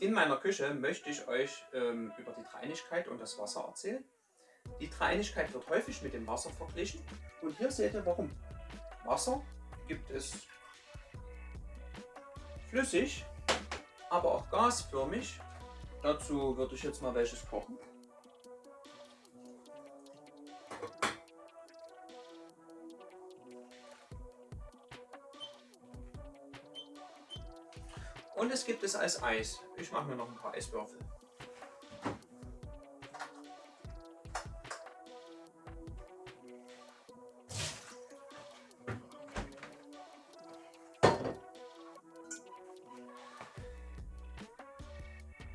In meiner Küche möchte ich euch ähm, über die Dreinigkeit und das Wasser erzählen. Die Dreinigkeit wird häufig mit dem Wasser verglichen und hier seht ihr warum. Wasser gibt es flüssig, aber auch gasförmig. Dazu würde ich jetzt mal welches kochen. Und es gibt es als Eis. Ich mache mir noch ein paar Eiswürfel.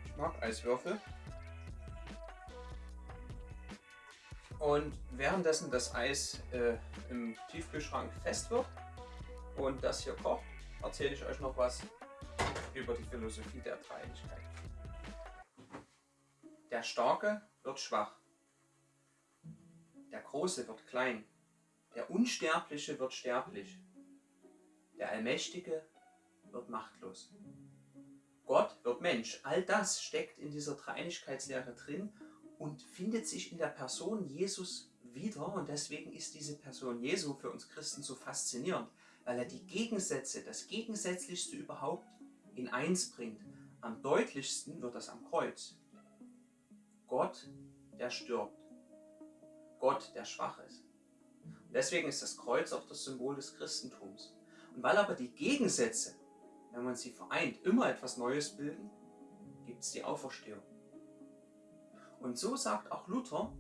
Ich mag Eiswürfel. Und währenddessen das Eis äh, im Tiefkühlschrank fest wird und das hier kocht, erzähle ich euch noch was über die Philosophie der Dreieinigkeit. Der Starke wird schwach, der Große wird klein, der Unsterbliche wird sterblich, der Allmächtige wird machtlos. Gott wird Mensch. All das steckt in dieser Dreieinigkeitslehre drin und findet sich in der Person Jesus wieder. Und deswegen ist diese Person Jesu für uns Christen so faszinierend, weil er die Gegensätze, das Gegensätzlichste überhaupt in eins bringt. Am deutlichsten wird das am Kreuz. Gott, der stirbt. Gott, der schwach ist. Und deswegen ist das Kreuz auch das Symbol des Christentums. Und weil aber die Gegensätze, wenn man sie vereint, immer etwas Neues bilden, gibt es die Auferstehung. Und so sagt auch Luther,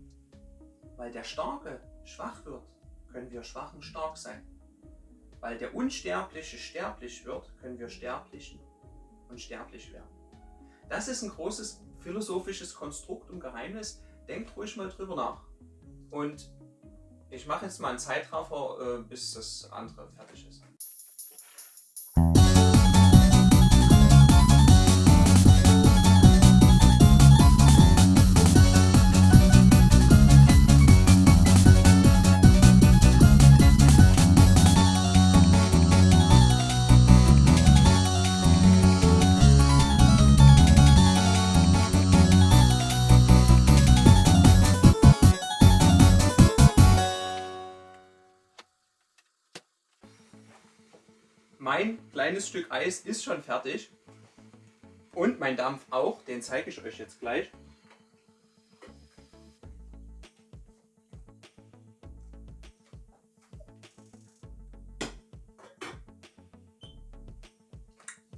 weil der Starke schwach wird, können wir Schwachen stark sein. Weil der Unsterbliche sterblich wird, können wir Sterblichen unsterblich werden. Das ist ein großes philosophisches Konstrukt und Geheimnis. Denkt ruhig mal drüber nach. Und ich mache jetzt mal einen Zeitraffer, äh, bis das andere fertig ist. Mein kleines Stück Eis ist schon fertig. Und mein Dampf auch, den zeige ich euch jetzt gleich.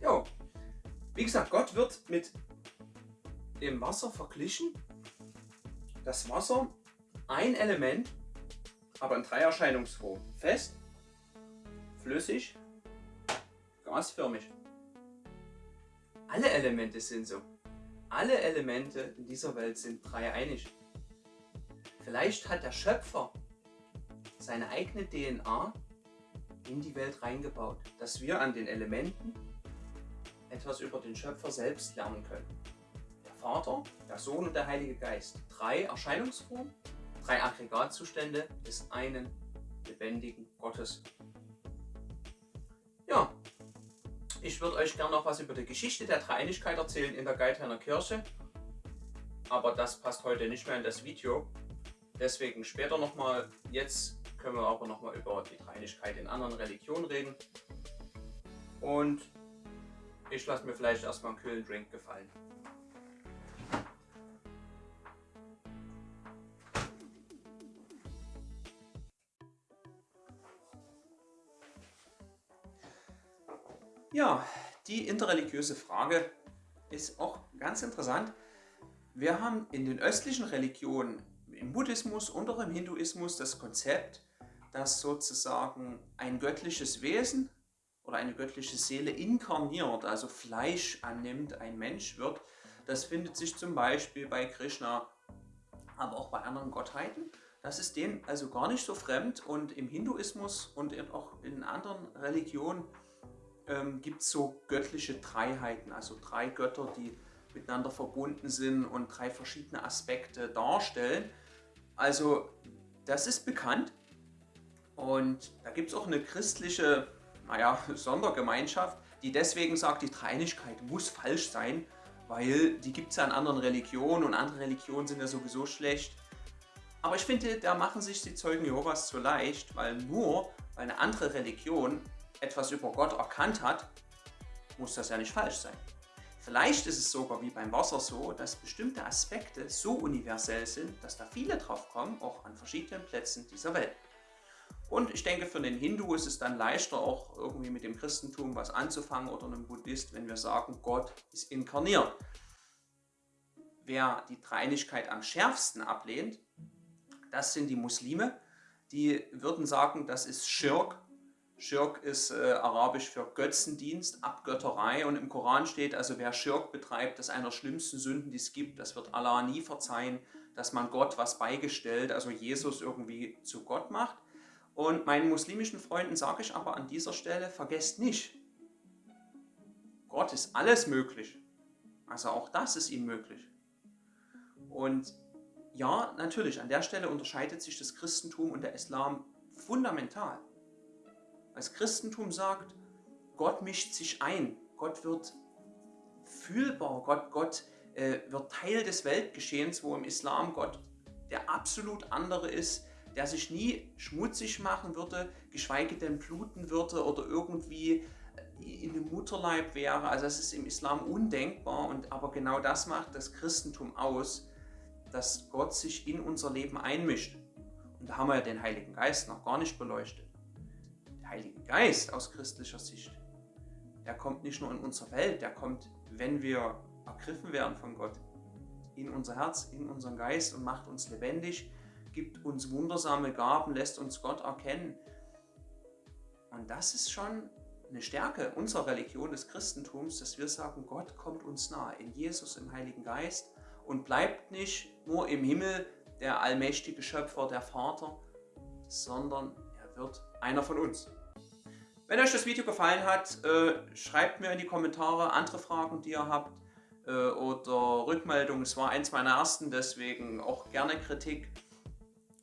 Jo, wie gesagt, Gott wird mit dem Wasser verglichen. Das Wasser, ein Element, aber in drei Erscheinungsformen. Fest, flüssig gasförmig. Alle Elemente sind so. Alle Elemente in dieser Welt sind dreieinig. Vielleicht hat der Schöpfer seine eigene DNA in die Welt reingebaut, dass wir an den Elementen etwas über den Schöpfer selbst lernen können. Der Vater, der Sohn und der Heilige Geist. Drei Erscheinungsformen, drei Aggregatzustände des einen lebendigen Gottes. Ich würde euch gerne noch was über die Geschichte der Dreieinigkeit erzählen in der Geithainer Kirche. Aber das passt heute nicht mehr in das Video. Deswegen später nochmal. Jetzt können wir aber nochmal über die Dreieinigkeit in anderen Religionen reden. Und ich lasse mir vielleicht erstmal einen kühlen Drink gefallen. Ja, die interreligiöse Frage ist auch ganz interessant. Wir haben in den östlichen Religionen, im Buddhismus und auch im Hinduismus, das Konzept, dass sozusagen ein göttliches Wesen oder eine göttliche Seele inkarniert, also Fleisch annimmt, ein Mensch wird. Das findet sich zum Beispiel bei Krishna, aber auch bei anderen Gottheiten. Das ist denen also gar nicht so fremd und im Hinduismus und auch in anderen Religionen ähm, gibt es so göttliche Dreiheiten, also drei Götter, die miteinander verbunden sind und drei verschiedene Aspekte darstellen. Also das ist bekannt und da gibt es auch eine christliche naja, Sondergemeinschaft, die deswegen sagt, die Dreinigkeit muss falsch sein, weil die gibt es ja in anderen Religionen und andere Religionen sind ja sowieso schlecht. Aber ich finde, da machen sich die Zeugen Jehovas zu leicht, weil nur weil eine andere Religion etwas über Gott erkannt hat, muss das ja nicht falsch sein. Vielleicht ist es sogar wie beim Wasser so, dass bestimmte Aspekte so universell sind, dass da viele drauf kommen, auch an verschiedenen Plätzen dieser Welt. Und ich denke, für den Hindu ist es dann leichter, auch irgendwie mit dem Christentum was anzufangen oder einem Buddhist, wenn wir sagen, Gott ist inkarniert. Wer die Dreinigkeit am schärfsten ablehnt, das sind die Muslime. Die würden sagen, das ist Schirk. Schirk ist äh, arabisch für Götzendienst, Abgötterei. Und im Koran steht, also wer Schirk betreibt, das ist einer der schlimmsten Sünden, die es gibt. Das wird Allah nie verzeihen, dass man Gott was beigestellt, also Jesus irgendwie zu Gott macht. Und meinen muslimischen Freunden sage ich aber an dieser Stelle, vergesst nicht, Gott ist alles möglich. Also auch das ist ihm möglich. Und ja, natürlich, an der Stelle unterscheidet sich das Christentum und der Islam fundamental. Das Christentum sagt, Gott mischt sich ein, Gott wird fühlbar, Gott, Gott äh, wird Teil des Weltgeschehens, wo im Islam Gott der absolut andere ist, der sich nie schmutzig machen würde, geschweige denn bluten würde oder irgendwie in dem Mutterleib wäre. Also das ist im Islam undenkbar und aber genau das macht das Christentum aus, dass Gott sich in unser Leben einmischt. Und da haben wir ja den Heiligen Geist noch gar nicht beleuchtet. Der Heilige Geist aus christlicher Sicht, der kommt nicht nur in unsere Welt, der kommt, wenn wir ergriffen werden von Gott, in unser Herz, in unseren Geist und macht uns lebendig gibt uns wundersame Gaben, lässt uns Gott erkennen. Und das ist schon eine Stärke unserer Religion, des Christentums, dass wir sagen, Gott kommt uns nahe, in Jesus, im Heiligen Geist und bleibt nicht nur im Himmel der allmächtige Schöpfer, der Vater, sondern er wird einer von uns. Wenn euch das Video gefallen hat, äh, schreibt mir in die Kommentare andere Fragen, die ihr habt äh, oder Rückmeldungen. Es war eins meiner ersten, deswegen auch gerne Kritik.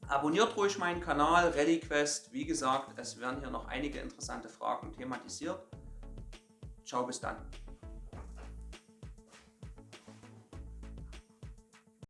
Abonniert ruhig meinen Kanal RallyQuest. Wie gesagt, es werden hier noch einige interessante Fragen thematisiert. Ciao, bis dann.